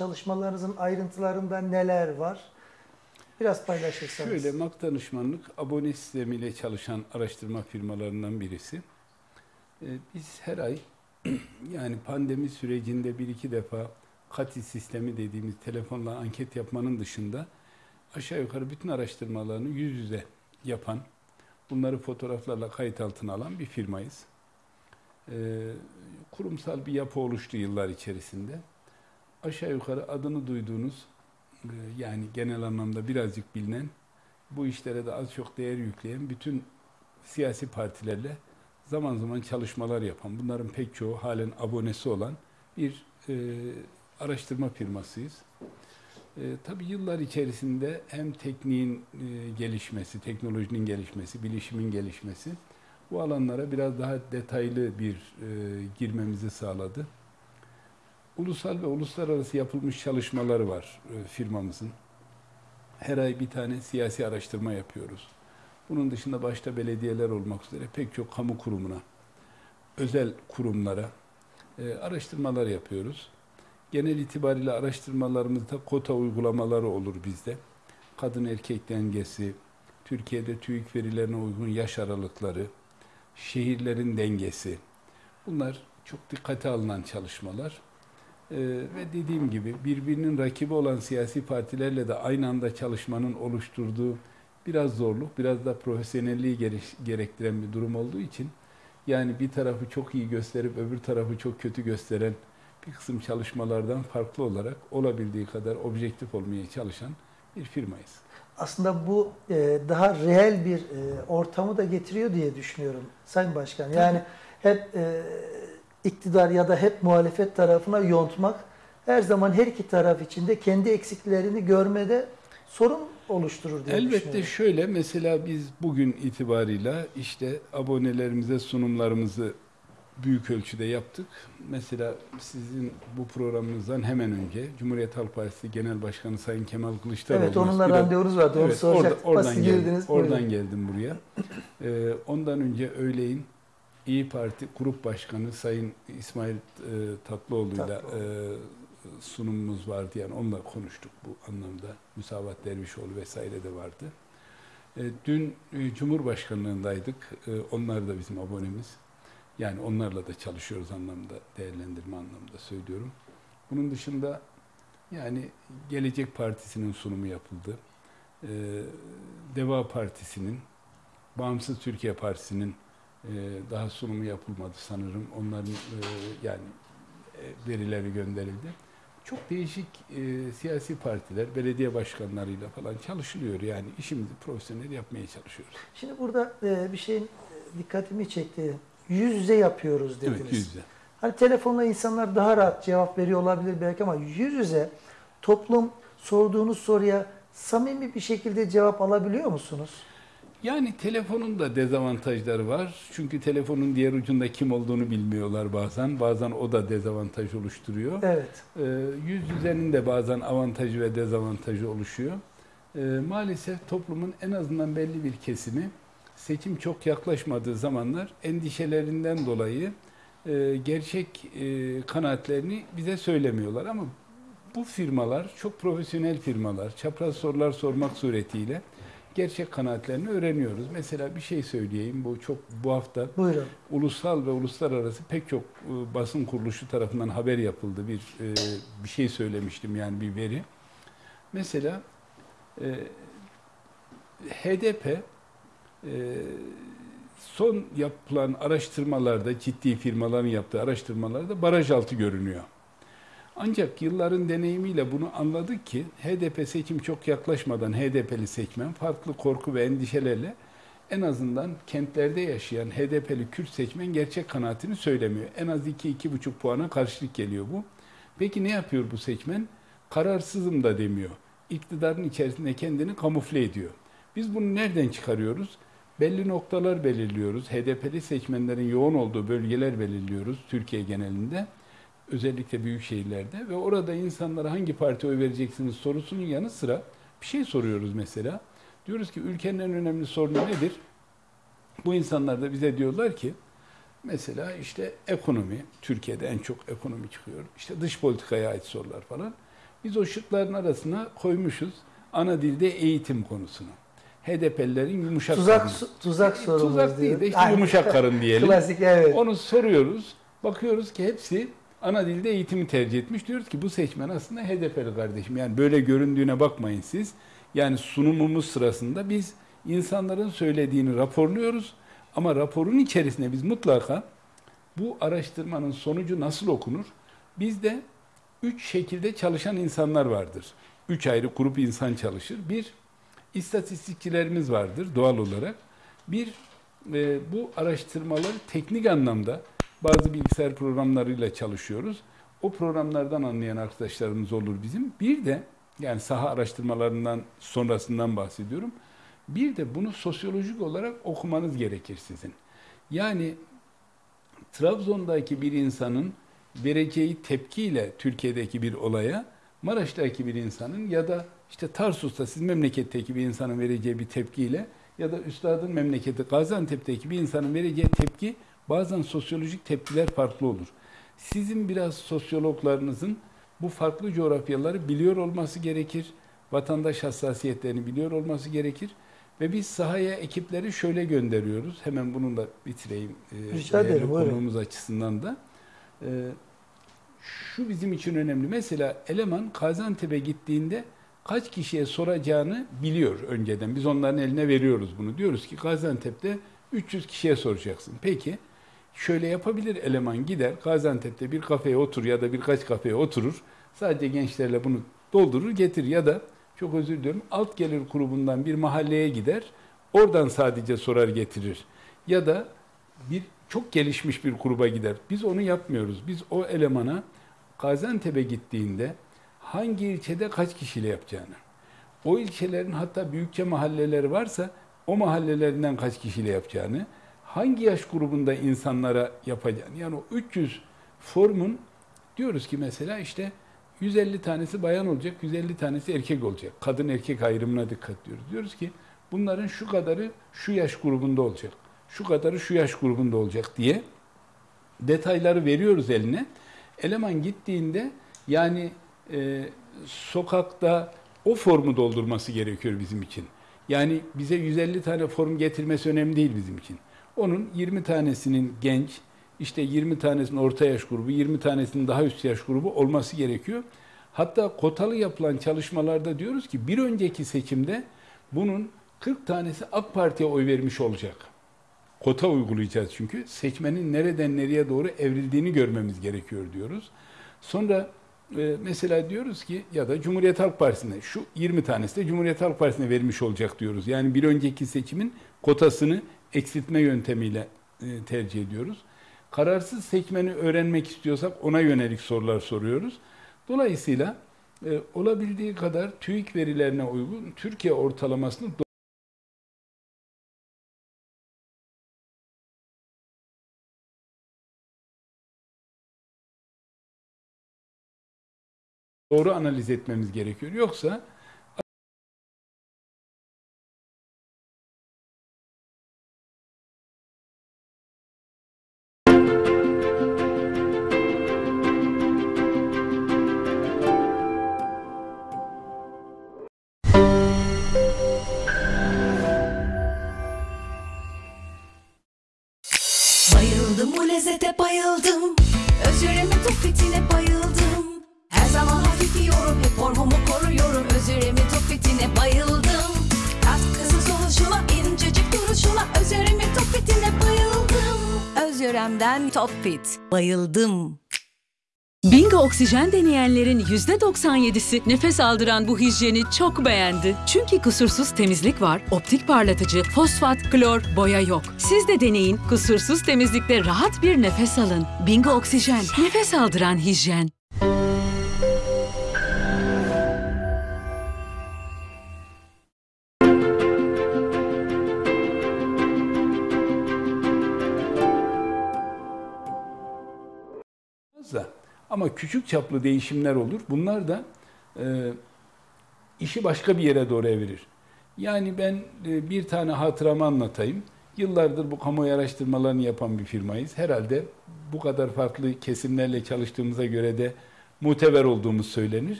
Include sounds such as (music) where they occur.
çalışmalarınızın ayrıntılarında neler var? Biraz paylaşırsanız. Şöyle MAK danışmanlık abone sistemiyle çalışan araştırma firmalarından birisi. Ee, biz her ay (clears throat) yani pandemi sürecinde bir iki defa kati sistemi dediğimiz telefonla anket yapmanın dışında aşağı yukarı bütün araştırmalarını yüz yüze yapan, bunları fotoğraflarla kayıt altına alan bir firmayız. Ee, kurumsal bir yapı oluştu yıllar içerisinde. Aşağı yukarı adını duyduğunuz e, yani genel anlamda birazcık bilinen bu işlere de az çok değer yükleyen bütün siyasi partilerle zaman zaman çalışmalar yapan, bunların pek çoğu halen abonesi olan bir e, araştırma firmasıyız. E, tabii yıllar içerisinde hem tekniğin e, gelişmesi, teknolojinin gelişmesi, bilişimin gelişmesi bu alanlara biraz daha detaylı bir e, girmemizi sağladı. Ulusal ve uluslararası yapılmış çalışmaları var e, firmamızın. Her ay bir tane siyasi araştırma yapıyoruz. Bunun dışında başta belediyeler olmak üzere pek çok kamu kurumuna, özel kurumlara e, araştırmalar yapıyoruz. Genel itibariyle araştırmalarımızda kota uygulamaları olur bizde. Kadın erkek dengesi, Türkiye'de TÜİK verilerine uygun yaş aralıkları, şehirlerin dengesi. Bunlar çok dikkate alınan çalışmalar. Ee, ve dediğim gibi birbirinin rakibi olan siyasi partilerle de aynı anda çalışmanın oluşturduğu biraz zorluk, biraz da profesyonelliği gerektiren bir durum olduğu için yani bir tarafı çok iyi gösterip öbür tarafı çok kötü gösteren bir kısım çalışmalardan farklı olarak olabildiği kadar objektif olmaya çalışan bir firmayız. Aslında bu e, daha reel bir e, ortamı da getiriyor diye düşünüyorum Sayın Başkan. Yani hep e, iktidar ya da hep muhalefet tarafına yontmak her zaman her iki taraf içinde kendi eksiklerini görmede sorun oluşturur diye Elbette şöyle mesela biz bugün itibarıyla işte abonelerimize sunumlarımızı büyük ölçüde yaptık. Mesela sizin bu programınızdan hemen önce Cumhuriyet Halk Partisi Genel Başkanı Sayın Kemal Kılıçdaroğlu. Evet onunla biraz, randevunuz vardı. Onu evet, soracak. Orada, oradan, geldim, oradan geldim buraya. Ee, ondan önce öğleyin İyi Parti Grup Başkanı Sayın İsmail e, Tatlıoğlu'yla Tatlı. e, sunumumuz vardı. Yani onunla konuştuk bu anlamda. Müsavat Dervişoğlu vesaire de vardı. E, dün e, Cumhurbaşkanlığındaydık. E, onlar da bizim abonemiz. Yani onlarla da çalışıyoruz anlamda, değerlendirme anlamda söylüyorum. Bunun dışında yani Gelecek Partisi'nin sunumu yapıldı. Ee, Deva Partisi'nin, Bağımsız Türkiye Partisi'nin e, daha sunumu yapılmadı sanırım. Onların e, yani e, verileri gönderildi. Çok değişik e, siyasi partiler, belediye başkanlarıyla falan çalışılıyor. Yani işimizi profesyonel yapmaya çalışıyoruz. Şimdi burada e, bir şeyin dikkatimi çekti yüz yüze yapıyoruz dediniz. Evet, yüz yüze. Hani telefonla insanlar daha rahat cevap veriyor olabilir belki ama yüz yüze toplum sorduğunuz soruya samimi bir şekilde cevap alabiliyor musunuz? Yani telefonun da dezavantajları var. Çünkü telefonun diğer ucunda kim olduğunu bilmiyorlar bazen. Bazen o da dezavantaj oluşturuyor. Evet. Ee, yüz yüzenin de bazen avantajı ve dezavantajı oluşuyor. Ee, maalesef toplumun en azından belli bir kesimi seçim çok yaklaşmadığı zamanlar endişelerinden dolayı e, gerçek e, kanaatlerini bize söylemiyorlar. Ama bu firmalar çok profesyonel firmalar. Çapraz sorular sormak suretiyle gerçek kanaatlerini öğreniyoruz. Mesela bir şey söyleyeyim. Bu çok bu hafta Buyurun. ulusal ve uluslararası pek çok e, basın kuruluşu tarafından haber yapıldı. Bir e, bir şey söylemiştim yani bir veri. Mesela e, HDP ee, son yapılan araştırmalarda, ciddi firmaların yaptığı araştırmalarda baraj altı görünüyor. Ancak yılların deneyimiyle bunu anladık ki HDP seçim çok yaklaşmadan HDP'li seçmen farklı korku ve endişelerle en azından kentlerde yaşayan HDP'li Kürt seçmen gerçek kanaatini söylemiyor. En az 2-2,5 puana karşılık geliyor bu. Peki ne yapıyor bu seçmen? Kararsızım da demiyor. İktidarın içerisinde kendini kamufle ediyor. Biz bunu nereden çıkarıyoruz? belli noktalar belirliyoruz. HDP'li seçmenlerin yoğun olduğu bölgeler belirliyoruz Türkiye genelinde. Özellikle büyük şehirlerde ve orada insanlara hangi parti oy vereceksiniz sorusunun yanı sıra bir şey soruyoruz mesela. Diyoruz ki ülkenin en önemli sorunu nedir? Bu insanlar da bize diyorlar ki mesela işte ekonomi, Türkiye'de en çok ekonomi çıkıyor. İşte dış politikaya ait sorular falan. Biz o şıkların arasına koymuşuz ana dilde eğitim konusunu. HDP'lilerin yumuşak Tuzak karın. tuzak sorumuz Tuzak değil de işte Aynen. yumuşak (laughs) karın diyelim. Klasik evet. Onu soruyoruz. Bakıyoruz ki hepsi ana dilde eğitimi tercih etmiş. Diyoruz ki bu seçmen aslında HDP'li kardeşim. Yani böyle göründüğüne bakmayın siz. Yani sunumumuz sırasında biz insanların söylediğini raporluyoruz. Ama raporun içerisine biz mutlaka bu araştırmanın sonucu nasıl okunur? Bizde üç şekilde çalışan insanlar vardır. Üç ayrı grup insan çalışır. Bir, istatistikçilerimiz vardır doğal olarak. Bir, e, bu araştırmaları teknik anlamda bazı bilgisayar programlarıyla çalışıyoruz. O programlardan anlayan arkadaşlarımız olur bizim. Bir de yani saha araştırmalarından sonrasından bahsediyorum. Bir de bunu sosyolojik olarak okumanız gerekir sizin. Yani Trabzon'daki bir insanın vereceği tepkiyle Türkiye'deki bir olaya Maraş'taki bir insanın ya da işte Tarsus'ta sizin memleketteki bir insanın vereceği bir tepkiyle ya da üstadın memleketi Gaziantep'teki bir insanın vereceği tepki bazen sosyolojik tepkiler farklı olur. Sizin biraz sosyologlarınızın bu farklı coğrafyaları biliyor olması gerekir. Vatandaş hassasiyetlerini biliyor olması gerekir. Ve biz sahaya ekipleri şöyle gönderiyoruz. Hemen bunu da bitireyim. e, Rica ederim. Konuğumuz açısından da. E, şu bizim için önemli. Mesela eleman Gaziantep'e gittiğinde kaç kişiye soracağını biliyor önceden. Biz onların eline veriyoruz bunu. Diyoruz ki Gaziantep'te 300 kişiye soracaksın. Peki şöyle yapabilir eleman gider Gaziantep'te bir kafeye otur ya da birkaç kafeye oturur. Sadece gençlerle bunu doldurur getir ya da çok özür diliyorum alt gelir grubundan bir mahalleye gider. Oradan sadece sorar getirir. Ya da bir çok gelişmiş bir gruba gider. Biz onu yapmıyoruz. Biz o elemana Gaziantep'e gittiğinde hangi ilçede kaç kişiyle yapacağını, o ilçelerin hatta büyükçe mahalleleri varsa o mahallelerinden kaç kişiyle yapacağını, hangi yaş grubunda insanlara yapacağını, yani o 300 formun diyoruz ki mesela işte 150 tanesi bayan olacak, 150 tanesi erkek olacak. Kadın erkek ayrımına dikkat diyoruz. Diyoruz ki bunların şu kadarı şu yaş grubunda olacak, şu kadarı şu yaş grubunda olacak diye detayları veriyoruz eline. Eleman gittiğinde yani e, sokakta o formu doldurması gerekiyor bizim için. Yani bize 150 tane form getirmesi önemli değil bizim için. Onun 20 tanesinin genç, işte 20 tanesinin orta yaş grubu, 20 tanesinin daha üst yaş grubu olması gerekiyor. Hatta kotalı yapılan çalışmalarda diyoruz ki bir önceki seçimde bunun 40 tanesi AK Parti'ye oy vermiş olacak. Kota uygulayacağız çünkü. Seçmenin nereden nereye doğru evrildiğini görmemiz gerekiyor diyoruz. Sonra e, mesela diyoruz ki ya da Cumhuriyet Halk Partisi'ne şu 20 tanesi de Cumhuriyet Halk Partisi'ne vermiş olacak diyoruz. Yani bir önceki seçimin kotasını eksiltme yöntemiyle e, tercih ediyoruz. Kararsız seçmeni öğrenmek istiyorsak ona yönelik sorular soruyoruz. Dolayısıyla e, olabildiği kadar TÜİK verilerine uygun Türkiye ortalamasını doğru analiz etmemiz gerekiyor. Yoksa Tufitine bayıldım. Her zaman hafif yiyorum hep formumu koruyorum. Özürümün tufitine bayıldım. Katkısız oluşuma incecik duruşuna Özürümün tufitine bayıldım. Özürem'den Top Fit Bayıldım Bingo oksijen deneyenlerin %97'si nefes aldıran bu hijyeni çok beğendi. Çünkü kusursuz temizlik var, optik parlatıcı, fosfat, klor, boya yok. Siz de deneyin, kusursuz temizlikte rahat bir nefes alın. Bingo oksijen, nefes aldıran hijyen. fazla. Ama küçük çaplı değişimler olur. Bunlar da e, işi başka bir yere doğru evirir. Yani ben e, bir tane hatıramı anlatayım. Yıllardır bu kamuoyu araştırmalarını yapan bir firmayız. Herhalde bu kadar farklı kesimlerle çalıştığımıza göre de muteber olduğumuz söylenir.